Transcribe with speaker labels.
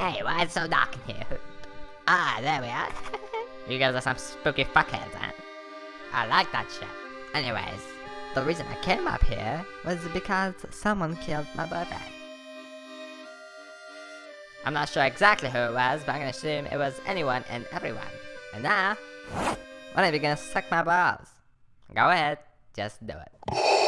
Speaker 1: Hey, why it's so dark in here? Ah, there we are. you guys are some spooky fuckheads, huh? I like that shit. Anyways, the reason I came up here was because someone killed my boyfriend. I'm not sure exactly who it was, but I'm gonna assume it was anyone and everyone. And now, one are you gonna suck my balls. Go ahead, just do it.